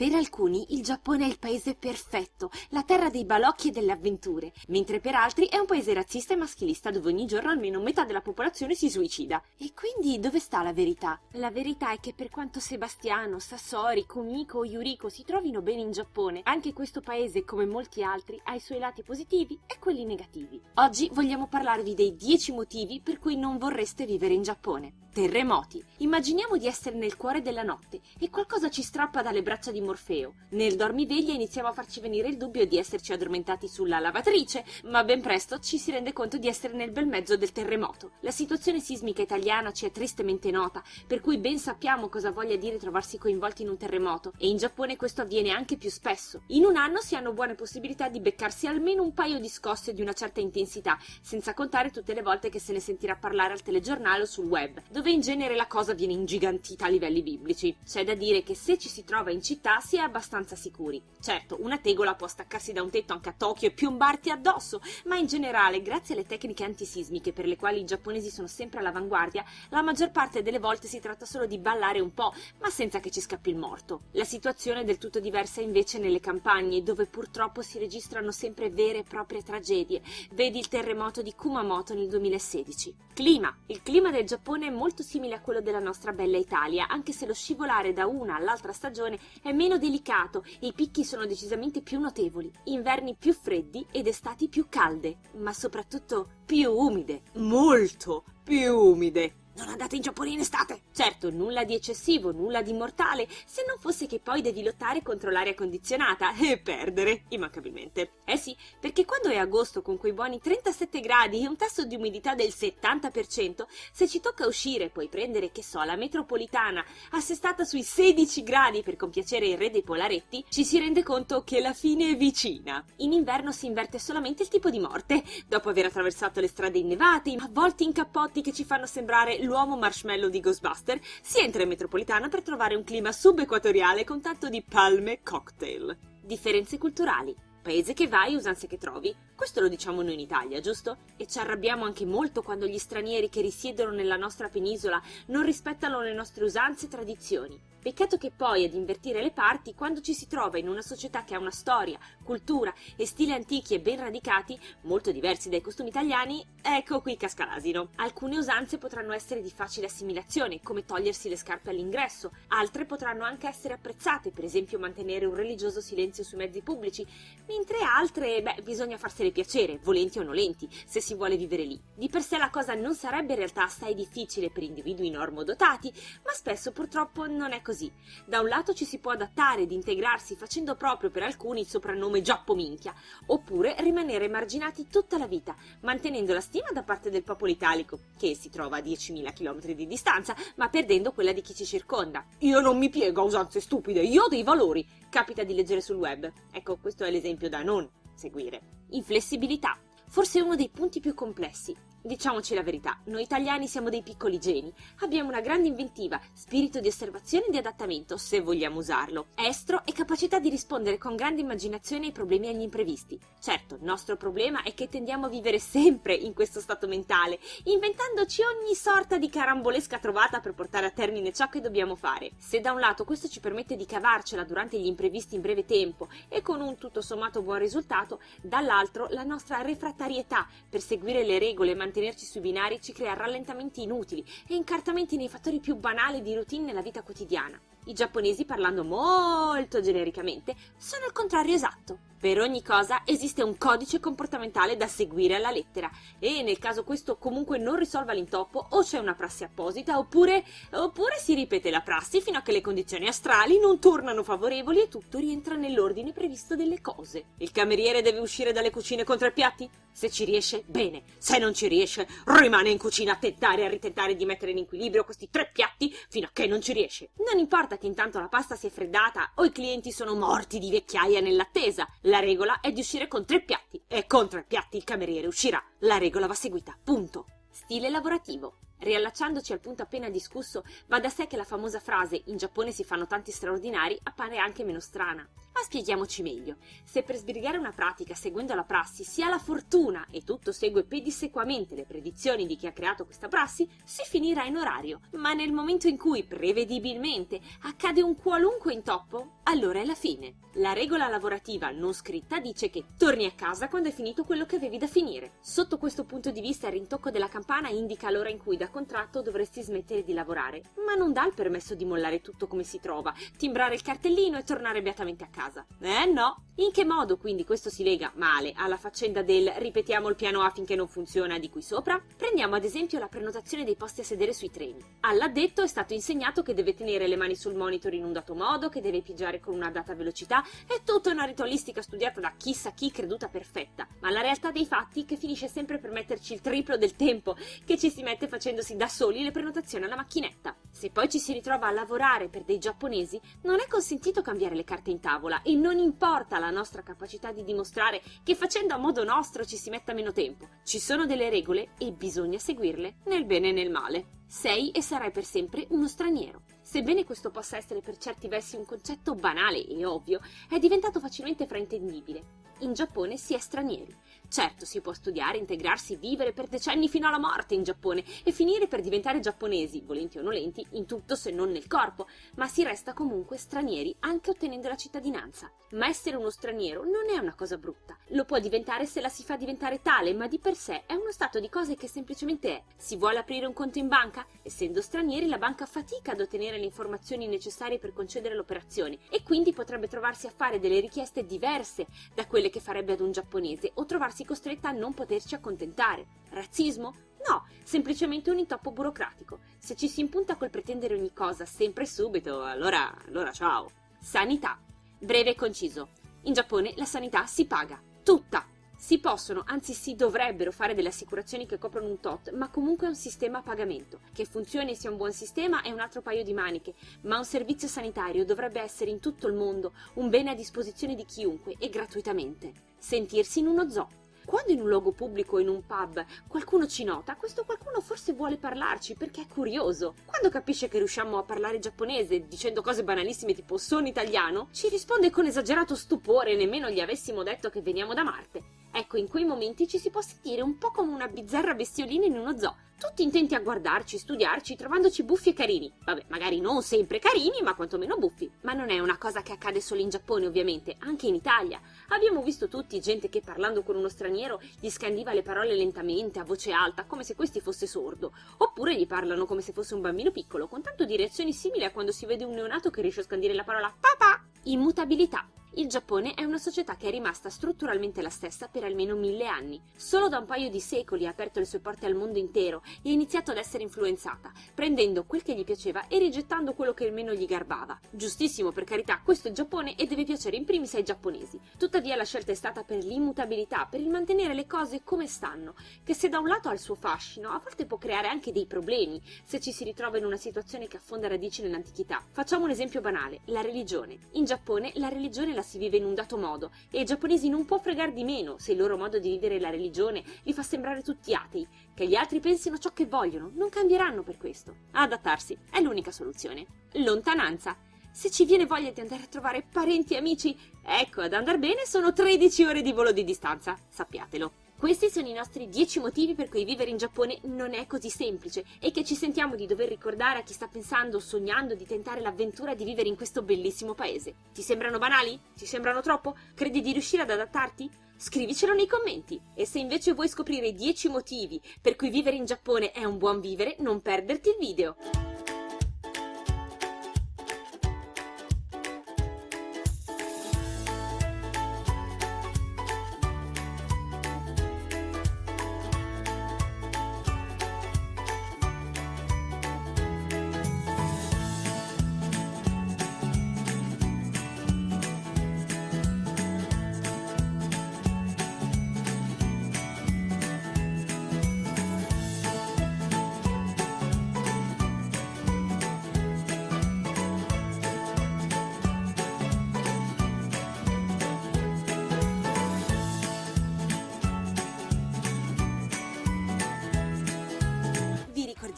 Per alcuni il Giappone è il paese perfetto, la terra dei balocchi e delle avventure, mentre per altri è un paese razzista e maschilista dove ogni giorno almeno metà della popolazione si suicida. E quindi dove sta la verità? La verità è che per quanto Sebastiano, Sassori, Kumiko o Yuriko si trovino bene in Giappone, anche questo paese, come molti altri, ha i suoi lati positivi e quelli negativi. Oggi vogliamo parlarvi dei 10 motivi per cui non vorreste vivere in Giappone. Terremoti. Immaginiamo di essere nel cuore della notte e qualcosa ci strappa dalle braccia di Morfeo. Nel dormiveglia iniziamo a farci venire il dubbio di esserci addormentati sulla lavatrice, ma ben presto ci si rende conto di essere nel bel mezzo del terremoto. La situazione sismica italiana ci è tristemente nota, per cui ben sappiamo cosa voglia dire trovarsi coinvolti in un terremoto, e in Giappone questo avviene anche più spesso. In un anno si hanno buone possibilità di beccarsi almeno un paio di scosse di una certa intensità, senza contare tutte le volte che se ne sentirà parlare al telegiornale o sul web, dove in genere la cosa viene ingigantita a livelli biblici. C'è da dire che se ci si trova in città si è abbastanza sicuri. Certo, una tegola può staccarsi da un tetto anche a Tokyo e piombarti addosso, ma in generale, grazie alle tecniche antisismiche per le quali i giapponesi sono sempre all'avanguardia, la maggior parte delle volte si tratta solo di ballare un po', ma senza che ci scappi il morto. La situazione è del tutto diversa invece nelle campagne, dove purtroppo si registrano sempre vere e proprie tragedie. Vedi il terremoto di Kumamoto nel 2016. Clima. Il clima del Giappone è molto simile a quello della nostra bella Italia, anche se lo scivolare da una all'altra stagione è meno delicato e i picchi sono decisamente più notevoli. Inverni più freddi ed estati più calde, ma soprattutto più umide. Molto più umide. Non andate in Giappone in estate! Certo, nulla di eccessivo, nulla di mortale, se non fosse che poi devi lottare contro l'aria condizionata e perdere, immancabilmente. Eh sì, perché quando è agosto con quei buoni 37 gradi e un tasso di umidità del 70%, se ci tocca uscire e poi prendere, che so, la metropolitana assestata sui 16 gradi per compiacere il re dei polaretti, ci si rende conto che la fine è vicina. In inverno si inverte solamente il tipo di morte, dopo aver attraversato le strade innevate, avvolti in cappotti che ci fanno sembrare l'uomo marshmallow di Ghostbuster, si entra in metropolitana per trovare un clima subequatoriale con tanto di palme cocktail. Differenze culturali. Paese che vai, usanze che trovi. Questo lo diciamo noi in Italia, giusto? E ci arrabbiamo anche molto quando gli stranieri che risiedono nella nostra penisola non rispettano le nostre usanze e tradizioni. Peccato che poi ad invertire le parti, quando ci si trova in una società che ha una storia, cultura e stili antichi e ben radicati, molto diversi dai costumi italiani, ecco qui casca l'asino. Alcune usanze potranno essere di facile assimilazione, come togliersi le scarpe all'ingresso, altre potranno anche essere apprezzate, per esempio mantenere un religioso silenzio sui mezzi pubblici, mentre altre, beh, bisogna farsele piacere, volenti o nolenti, se si vuole vivere lì. Di per sé la cosa non sarebbe in realtà assai difficile per individui normodotati, ma spesso purtroppo non è così così. Da un lato ci si può adattare ed integrarsi facendo proprio per alcuni il soprannome Giappo Minchia, oppure rimanere emarginati tutta la vita, mantenendo la stima da parte del popolo italico, che si trova a 10.000 km di distanza, ma perdendo quella di chi ci circonda. Io non mi piego a usanze stupide, io ho dei valori. Capita di leggere sul web. Ecco, questo è l'esempio da non seguire. Inflessibilità. Forse uno dei punti più complessi, Diciamoci la verità, noi italiani siamo dei piccoli geni, abbiamo una grande inventiva, spirito di osservazione e di adattamento, se vogliamo usarlo, estro e capacità di rispondere con grande immaginazione ai problemi e agli imprevisti. Certo, il nostro problema è che tendiamo a vivere sempre in questo stato mentale, inventandoci ogni sorta di carambolesca trovata per portare a termine ciò che dobbiamo fare. Se da un lato questo ci permette di cavarcela durante gli imprevisti in breve tempo e con un tutto sommato buon risultato, dall'altro la nostra refrattarietà per seguire le regole e mantenerci sui binari ci crea rallentamenti inutili e incartamenti nei fattori più banali di routine nella vita quotidiana. I giapponesi, parlando molto genericamente, sono il contrario esatto. Per ogni cosa esiste un codice comportamentale da seguire alla lettera e nel caso questo comunque non risolva l'intoppo o c'è una prassi apposita oppure, oppure si ripete la prassi fino a che le condizioni astrali non tornano favorevoli e tutto rientra nell'ordine previsto delle cose. Il cameriere deve uscire dalle cucine con tre piatti? Se ci riesce, bene. Se non ci riesce, rimane in cucina a tentare e a ritentare di mettere in equilibrio questi tre piatti fino a che non ci riesce. Non importa che intanto la pasta si è freddata o i clienti sono morti di vecchiaia nell'attesa. La regola è di uscire con tre piatti e con tre piatti il cameriere uscirà. La regola va seguita, punto. Stile lavorativo. Riallacciandoci al punto appena discusso, va da sé che la famosa frase in Giappone si fanno tanti straordinari appare anche meno strana. Ma spieghiamoci meglio. Se per sbrigare una pratica seguendo la prassi si ha la fortuna e tutto segue pedissequamente le predizioni di chi ha creato questa prassi, si finirà in orario. Ma nel momento in cui, prevedibilmente, accade un qualunque intoppo, allora è la fine. La regola lavorativa non scritta dice che torni a casa quando è finito quello che avevi da finire. Sotto questo punto di vista il rintocco della campana indica l'ora in cui da contratto dovresti smettere di lavorare, ma non dà il permesso di mollare tutto come si trova, timbrare il cartellino e tornare beatamente a casa. Eh no! In che modo quindi questo si lega male alla faccenda del ripetiamo il piano A finché non funziona di qui sopra? Prendiamo ad esempio la prenotazione dei posti a sedere sui treni. All'addetto è stato insegnato che deve tenere le mani sul monitor in un dato modo, che deve pigiare con una data velocità, è tutta una ritualistica studiata da chissà chi creduta perfetta, ma la realtà dei fatti è che finisce sempre per metterci il triplo del tempo che ci si mette facendosi da soli le prenotazioni alla macchinetta. Se poi ci si ritrova a lavorare per dei giapponesi, non è consentito cambiare le carte in tavola e non importa la nostra capacità di dimostrare che facendo a modo nostro ci si metta meno tempo. Ci sono delle regole e bisogna seguirle, nel bene e nel male. Sei e sarai per sempre uno straniero. Sebbene questo possa essere per certi versi un concetto banale e ovvio, è diventato facilmente fraintendibile. In Giappone si è stranieri. Certo, si può studiare, integrarsi, vivere per decenni fino alla morte in Giappone e finire per diventare giapponesi, volenti o nolenti, in tutto se non nel corpo, ma si resta comunque stranieri anche ottenendo la cittadinanza. Ma essere uno straniero non è una cosa brutta. Lo può diventare se la si fa diventare tale, ma di per sé è uno stato di cose che semplicemente è. Si vuole aprire un conto in banca? Essendo stranieri, la banca fatica ad ottenere le informazioni necessarie per concedere l'operazione e quindi potrebbe trovarsi a fare delle richieste diverse da quelle che farebbe ad un giapponese o trovarsi costretta a non poterci accontentare. Razzismo? No, semplicemente un intoppo burocratico. Se ci si impunta col pretendere ogni cosa sempre e subito, allora, allora ciao. Sanità. Breve e conciso. In Giappone la sanità si paga. Tutta. Si possono, anzi si dovrebbero fare delle assicurazioni che coprono un tot, ma comunque è un sistema a pagamento. Che funzioni sia un buon sistema è un altro paio di maniche, ma un servizio sanitario dovrebbe essere in tutto il mondo un bene a disposizione di chiunque e gratuitamente. Sentirsi in uno zoo. Quando in un luogo pubblico o in un pub qualcuno ci nota, questo qualcuno forse vuole parlarci perché è curioso. Quando capisce che riusciamo a parlare giapponese dicendo cose banalissime tipo sono italiano, ci risponde con esagerato stupore, nemmeno gli avessimo detto che veniamo da Marte. Ecco, in quei momenti ci si può sentire un po' come una bizzarra bestiolina in uno zoo, tutti intenti a guardarci, studiarci, trovandoci buffi e carini. Vabbè, magari non sempre carini, ma quantomeno buffi. Ma non è una cosa che accade solo in Giappone, ovviamente, anche in Italia. Abbiamo visto tutti gente che parlando con uno straniero gli scandiva le parole lentamente, a voce alta, come se questi fosse sordo, oppure gli parlano come se fosse un bambino piccolo, con tanto di reazioni simili a quando si vede un neonato che riesce a scandire la parola papà. Immutabilità. Il Giappone è una società che è rimasta strutturalmente la stessa per almeno mille anni. Solo da un paio di secoli ha aperto le sue porte al mondo intero e ha iniziato ad essere influenzata, prendendo quel che gli piaceva e rigettando quello che meno gli garbava. Giustissimo, per carità, questo è il Giappone e deve piacere in primis ai giapponesi. Tuttavia la scelta è stata per l'immutabilità, per il mantenere le cose come stanno, che se da un lato ha il suo fascino, a volte può creare anche dei problemi se ci si ritrova in una situazione che affonda radici nell'antichità. Facciamo un esempio banale, la religione. In Giappone la religione la la si vive in un dato modo e ai giapponesi non può fregar di meno se il loro modo di vivere la religione li fa sembrare tutti atei. Che gli altri pensino ciò che vogliono, non cambieranno per questo. Adattarsi è l'unica soluzione. Lontananza. Se ci viene voglia di andare a trovare parenti e amici, ecco, ad andar bene sono 13 ore di volo di distanza, sappiatelo. Questi sono i nostri 10 motivi per cui vivere in Giappone non è così semplice e che ci sentiamo di dover ricordare a chi sta pensando o sognando di tentare l'avventura di vivere in questo bellissimo paese. Ti sembrano banali? Ti sembrano troppo? Credi di riuscire ad adattarti? Scrivicelo nei commenti! E se invece vuoi scoprire i 10 motivi per cui vivere in Giappone è un buon vivere, non perderti il video!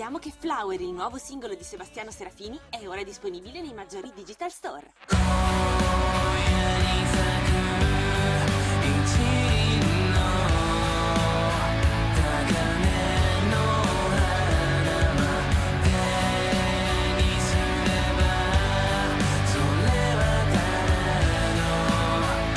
ricordiamo che Flower, il nuovo singolo di Sebastiano Serafini, è ora disponibile nei maggiori digital store.